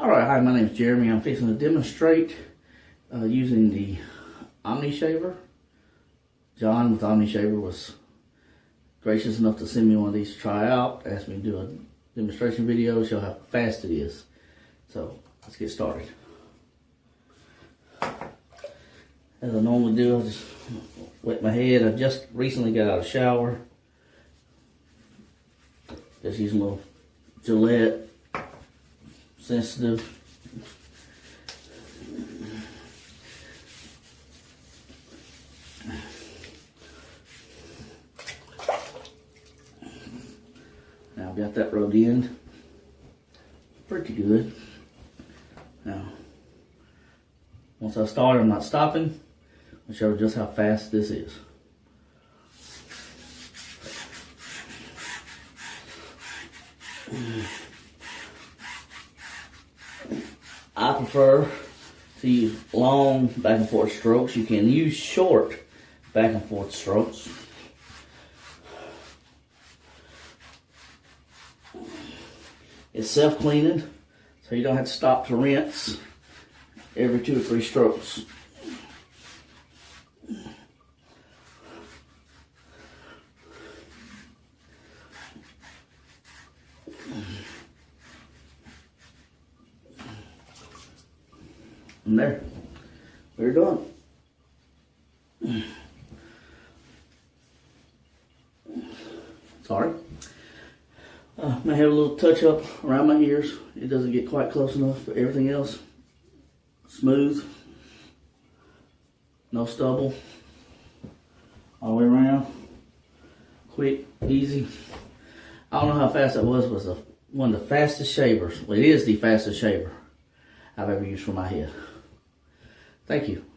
All right, hi, my name is Jeremy. I'm fixing to demonstrate uh, using the Omni Shaver. John with Omni Shaver was gracious enough to send me one of these to try out, asked me to do a demonstration video, show how fast it is. So let's get started. As I normally do, I just wet my head. I just recently got out of shower. Just using a little Gillette sensitive. Now I've got that rubbed in. Pretty good. Now, once I start, I'm not stopping. I'll show just how fast this is. I prefer to use long back and forth strokes. You can use short back and forth strokes. It's self-cleaning, so you don't have to stop to rinse every two or three strokes. And there, we're done. Sorry. Uh, may have a little touch up around my ears. It doesn't get quite close enough, but everything else smooth. No stubble. All the way around. Quick, easy. I don't know how fast that was, but one of the fastest shavers. Well, it is the fastest shaver I've ever used for my head. Thank you.